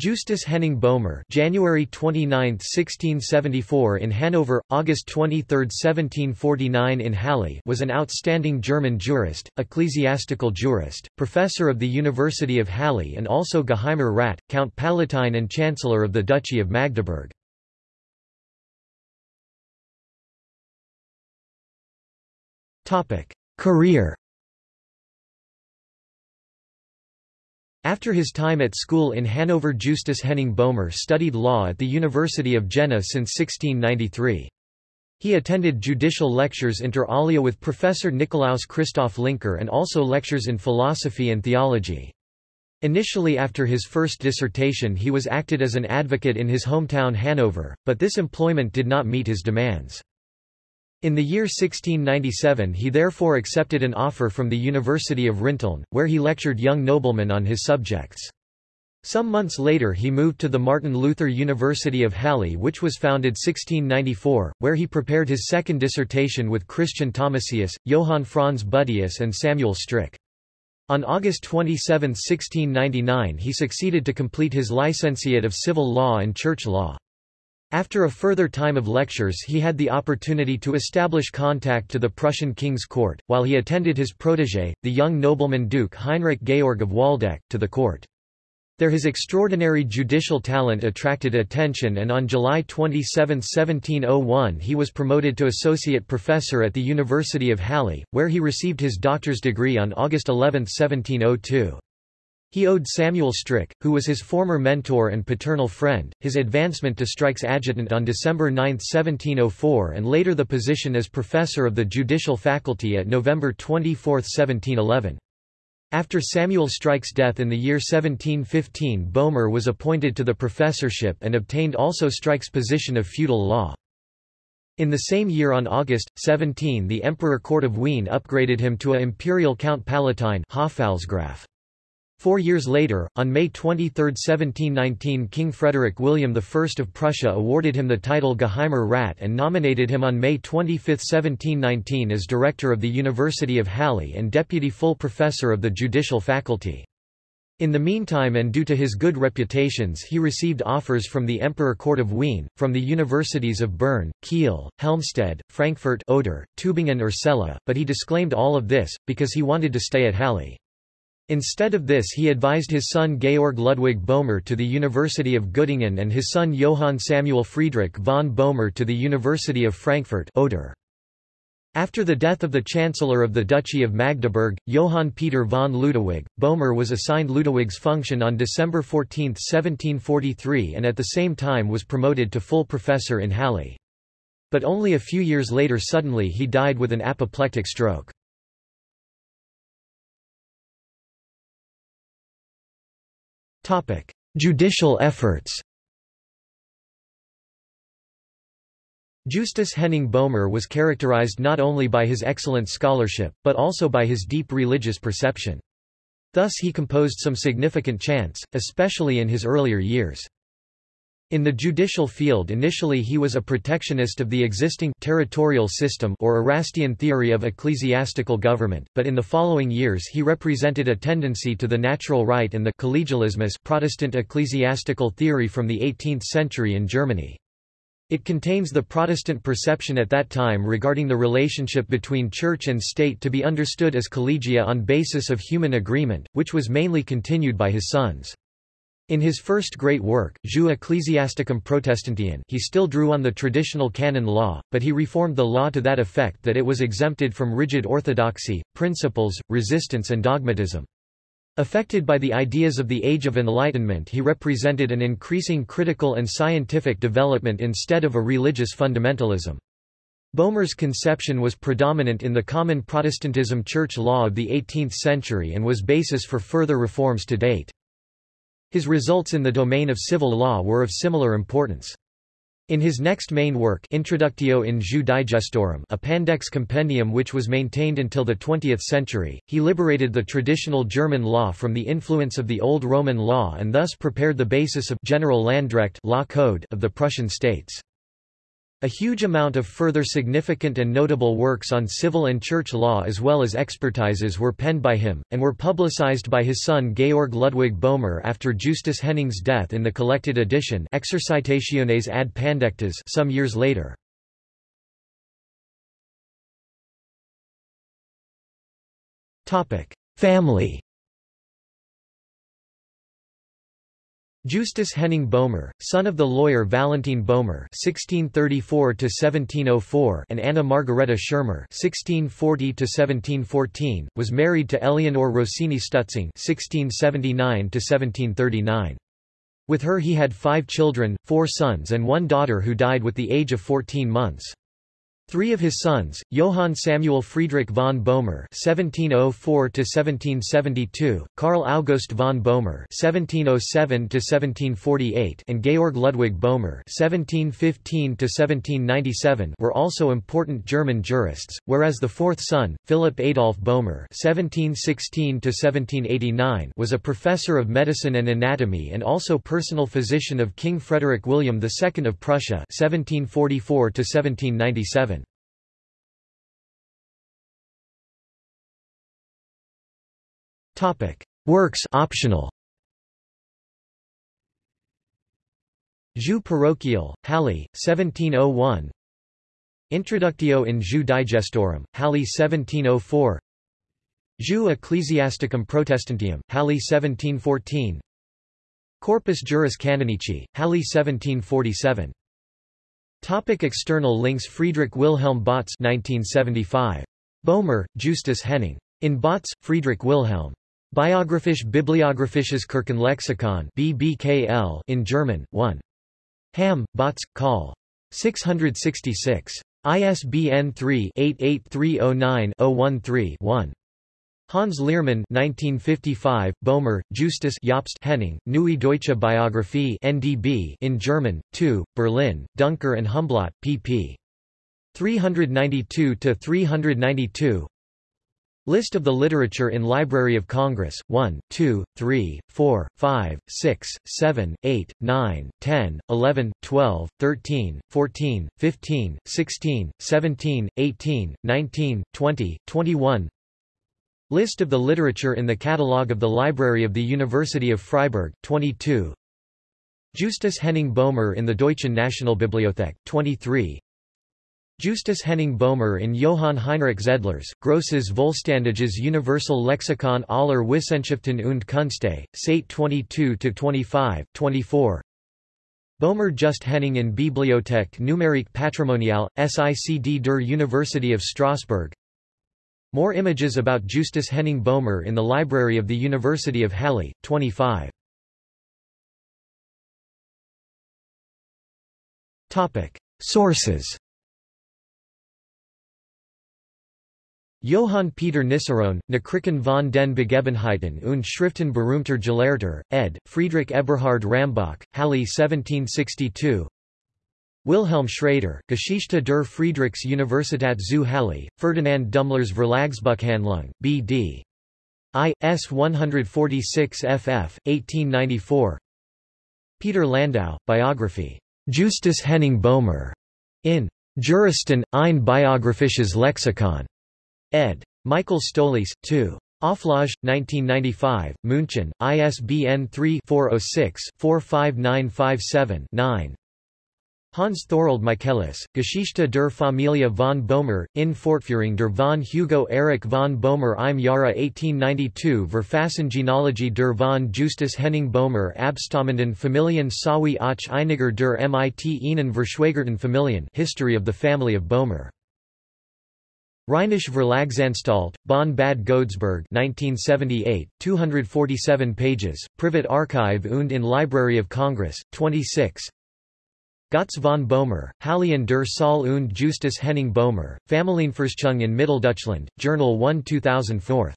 Justus Henning Boehmer January 29, 1674 in Hanover, August 23, 1749 in Halle was an outstanding German jurist, ecclesiastical jurist, professor of the University of Halle and also Geheimer Rat, Count Palatine and Chancellor of the Duchy of Magdeburg. Career After his time at school in Hanover Justus Henning Boehmer studied law at the University of Jena since 1693. He attended judicial lectures inter alia with Professor Nikolaus Christoph Lyncker and also lectures in philosophy and theology. Initially after his first dissertation he was acted as an advocate in his hometown Hanover, but this employment did not meet his demands. In the year 1697 he therefore accepted an offer from the University of Rinteln, where he lectured young noblemen on his subjects. Some months later he moved to the Martin Luther University of Halle which was founded 1694, where he prepared his second dissertation with Christian Thomasius, Johann Franz Buddeus and Samuel Stryk. On August 27, 1699 he succeeded to complete his licentiate of civil law and church law. After a further time of lectures he had the opportunity to establish contact to the Prussian king's court, while he attended his protégé, the young nobleman Duke Heinrich Georg of Waldeck, to the court. There his extraordinary judicial talent attracted attention and on July 27, 1701 he was promoted to associate professor at the University of Halle, where he received his doctor's degree on August 11, 1702. He owed Samuel Stryk, who was his former mentor and paternal friend, his advancement to Stryk's adjutant on December 9, 1704 and later the position as professor of the judicial faculty at November 24, 1711. After Samuel Stryk's death in the year 1715 Boehmer was appointed to the professorship and obtained also Stryk's position of feudal law. In the same year on August, 17 the Emperor Court of Wien upgraded him to a imperial Count Palatine Hofpfalzgraf. Four years later, on May 23, 1719 King Frederick William I of Prussia awarded him the title Geheimer Rat and nominated him on May 25, 1719 as director of the University of Halle and deputy full professor of the judicial faculty. In the meantime and due to his good reputations he received offers from the Emperor Court of Wien, from the universities of Bern, Kiel, Helmstedt, Frankfurt Oder, Tübingen or Celle, but he disclaimed all of this, because he wanted to stay at Halle. Instead of this he advised his son Georg Ludwig Boehmer to the University of Göttingen and his son Johann Samuel Friedrich von Boehmer to the University of Frankfurt Oder. After the death of the Chancellor of the Duchy of Magdeburg, Johann Peter von Ludewig, Boehmer was assigned Ludewig's function on December 14, 1743 and at the same time was promoted to full professor in Halle. But only a few years later suddenly he died with an apoplectic stroke. Judicial efforts Justus Henning Boehmer was characterized not only by his excellent scholarship, but also by his deep religious perception. Thus he composed some significant chants, especially in his earlier years. In the judicial field initially he was a protectionist of the existing territorial system or Erastian theory of ecclesiastical government, but in the following years he represented a tendency to the natural right and the collegialismus Protestant ecclesiastical theory from the 18th century in Germany. It contains the Protestant perception at that time regarding the relationship between church and state to be understood as collegia on basis of human agreement, which was mainly continued by his sons. In his first great work, Jus Ecclesiasticum Protestantium he still drew on the traditional canon law, but he reformed the law to that effect that it was exempted from rigid orthodoxy, principles, resistance and dogmatism. Affected by the ideas of the Age of Enlightenment he represented an increasing critical and scientific development instead of a religious fundamentalism. Boehmer's conception was predominant in the common Protestantism church law of the 18th century and was basis for further reforms to date. His results in the domain of civil law were of similar importance. In his next main work Introductio in Jus Digestorum a Pandects compendium which was maintained until the 20th century, he liberated the traditional German law from the influence of the Old Roman law and thus prepared the basis of General Landrecht law code of the Prussian states. A huge amount of further significant and notable works on civil and church law as well as expertises were penned by him, and were publicized by his son Georg Ludwig Boehmer after Justus Henning's death in the collected edition Exercitationes ad Pandectas some years later. Family Justus Henning Boehmer, son of the lawyer Valentin Boehmer (1634–1704) and Anna Margareta Schirmer (1640–1714), was married to Eleanor Rossini Stutzing (1679–1739). With her he had five children, four sons and one daughter who died with the age of 14 months. Three of his sons, Johann Samuel Friedrich von Boehmer (1704–1772), Karl August von Boehmer (1707–1748), and Georg Ludwig Boehmer (1715–1797) were also important German jurists, whereas the fourth son, Philipp Adolf Boehmer (1716–1789), was a professor of medicine and anatomy and also personal physician of King Frederick William II of Prussia (1744–1797). Works optional. Jus parochial, Halle, 1701 Introductio in Jus digestorum, Halle 1704 Jus ecclesiasticum protestantium, Halle 1714 Corpus juris canonici, Halle 1747 Topic external links Friedrich Wilhelm Bautz 1975. Boehmer, Justus Henning. In Bautz, Friedrich Wilhelm. Biographisch Bibliographisches Kirchenlexikon BBKL in German, 1. Hamm, Bautz, Col. 666. ISBN 3-88309-013-1. Hans Liermann 1955, Boehmer, Justus Jobst Henning, Neue Deutsche Biographie NDB in German, 2, Berlin, Duncker and Humblot, pp. 392–392 List of the literature in Library of Congress, 1, 2, 3, 4, 5, 6, 7, 8, 9, 10, 11, 12, 13, 14, 15, 16, 17, 18, 19, 20, 21 List of the literature in the Catalogue of the Library of the University of Freiburg, 22 Justus Henning Boehmer in the Deutschen Nationalbibliothek, 23 Justus Henning Boehmer in Johann Heinrich Zedler's, Grosses Vollständiges Universal Lexikon aller Wissenschaften und Künste, Sate 22-25, 24 Boehmer Just Henning in Bibliothek Numerique Patrimoniale, SICD der University of Strasbourg. More images about Justus Henning Boehmer in the Library of the University of Halle, 25 Sources Johann Peter Niceron, Nachrichten von den Begebenheiten und Schriften berühmter Gelehrter, ed., Friedrich Eberhard Rambach, Halle 1762 Wilhelm Schrader, Geschichte der Friedrichs Universität zu Halle, Ferdinand Dümmler's Verlagsbuchhandlung, B.D. I. S. 146 ff. 1894 Peter Landau, Biography. Justus Henning Boehmer. In Juristen, ein biographisches Lexikon. Ed. Michael Stolleis, 2. Auflage, 1995, München, ISBN 3-406-45957-9. Hans Thorold Michaelis, Geschichte der Familie von Boehmer, in Fortführung der von Hugo Erich von Boehmer im Jahre 1892 Verfassengenealogie der von Justus Henning Boehmer abstammenden Familien sowie auch einiger der mit ihnen verschwägerten Familien History of the Family of Boehmer Rheinische Verlagsanstalt, Bonn-Bad Godesberg 1978, 247 pages, Privat Archive und in Library of Congress, 26 Gotz von Boehmer, Hallien der Saal und Justus Henning Boehmer, Familienforschung in Mitteldeutschland, Journal 1 2004